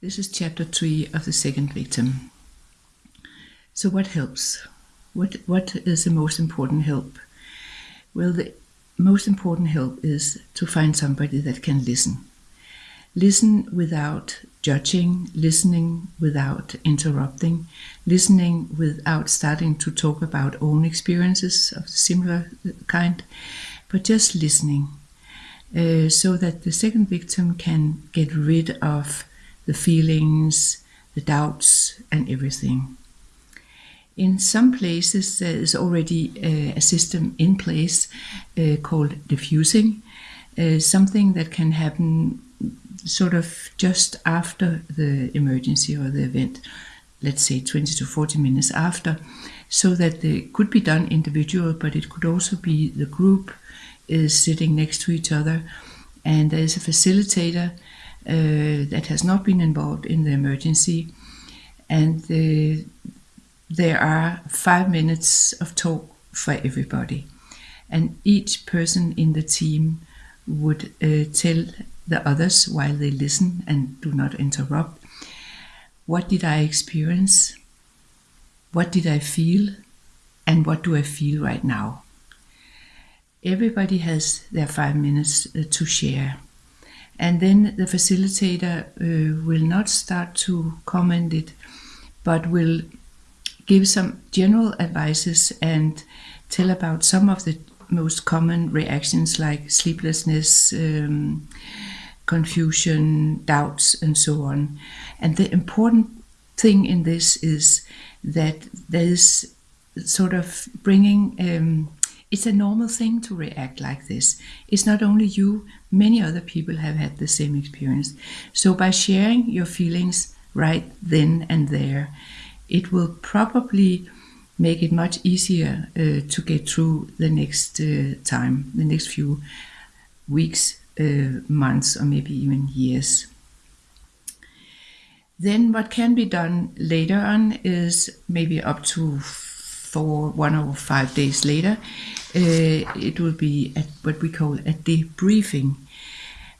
This is chapter three of the second victim. So, what helps? What what is the most important help? Well, the most important help is to find somebody that can listen. Listen without judging, listening without interrupting, listening without starting to talk about own experiences of similar kind, but just listening. Uh, so that the second victim can get rid of the feelings, the doubts, and everything. In some places, there is already uh, a system in place uh, called diffusing, uh, something that can happen sort of just after the emergency or the event, let's say 20 to 40 minutes after, so that it could be done individual, but it could also be the group is sitting next to each other, and there is a facilitator that has not been involved in the emergency. And uh, there are five minutes of talk for everybody. And each person in the team would uh, tell the others while they listen and do not interrupt what did I experience? What did I feel? And what do I feel right now? Everybody has their five minutes to share. And then the facilitator uh, will not start to comment it, but will give some general advices and tell about some of the most common reactions like sleeplessness, um, confusion, doubts, and so on. And the important thing in this is that there is sort of bringing um, it's a normal thing to react like this. It's not only you, many other people have had the same experience. So by sharing your feelings right then and there, it will probably make it much easier uh, to get through the next uh, time, the next few weeks, uh, months, or maybe even years. Then what can be done later on is maybe up to for one or five days later, uh, it will be at what we call a debriefing.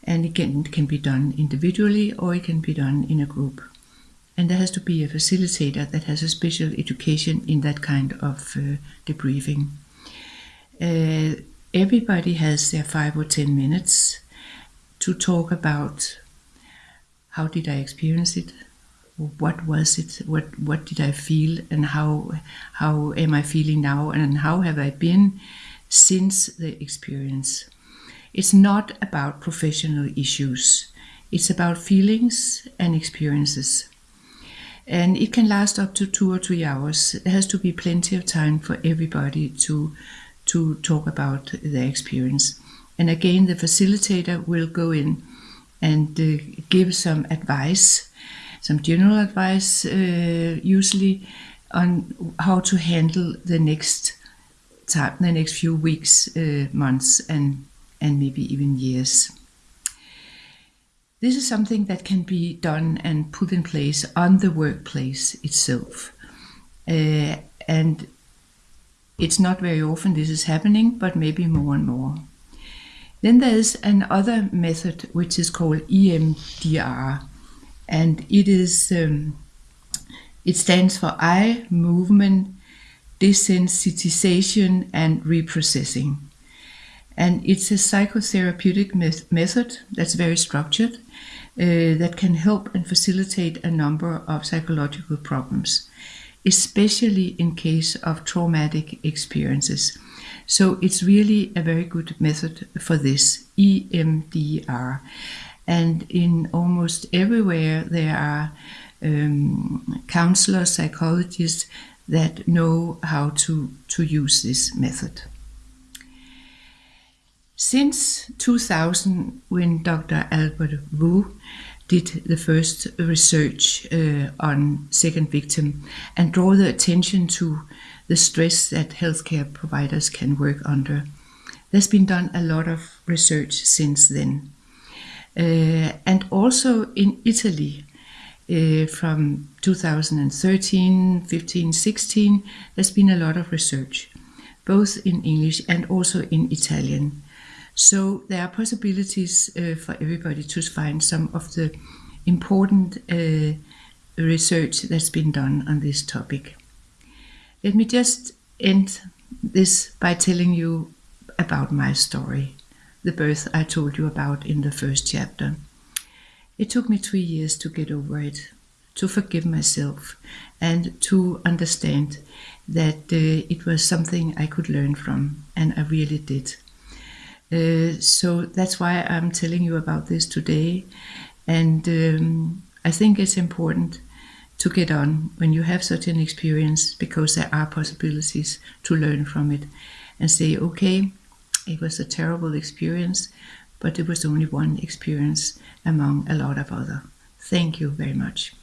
And it can be done individually or it can be done in a group. And there has to be a facilitator that has a special education in that kind of uh, debriefing. Uh, everybody has their five or ten minutes to talk about how did I experience it, what was it what what did i feel and how how am i feeling now and how have i been since the experience? It's not about professional issues. It's about feelings and experiences. And it can last up to two or three hours. There has to be plenty of time for everybody to to talk about their experience. And again the facilitator will go in and uh, give some advice some general advice, uh, usually on how to handle the next time, the next few weeks, uh, months, and and maybe even years. This is something that can be done and put in place on the workplace itself, uh, and it's not very often this is happening, but maybe more and more. Then there is another method which is called EMDR, and it is um, it stands for eye movement desensitization and reprocessing. And it's a psychotherapeutic method that's very structured uh, that can help and facilitate a number of psychological problems especially in case of traumatic experiences. So it's really a very good method for this emdr and in almost everywhere there are um, counselors, psychologists that know how to, to use this method. Since 2000, when Dr. Albert Wu did the first research uh, on second victim and draw the attention to the stress that healthcare providers can work under. There's been done a lot of research since then. Uh, and also in Italy, uh, from 2013, 15, 16, there's been a lot of research, both in English and also in Italian. So there are possibilities uh, for everybody to find some of the important uh, research that's been done on this topic. Let me just end this by telling you about my story, the birth I told you about in the first chapter. It took me three years to get over it, to forgive myself, and to understand that uh, it was something I could learn from, and I really did. Uh, so that's why I'm telling you about this today. And um, I think it's important to get on when you have such an experience because there are possibilities to learn from it and say, okay, it was a terrible experience, but it was only one experience among a lot of other. Thank you very much.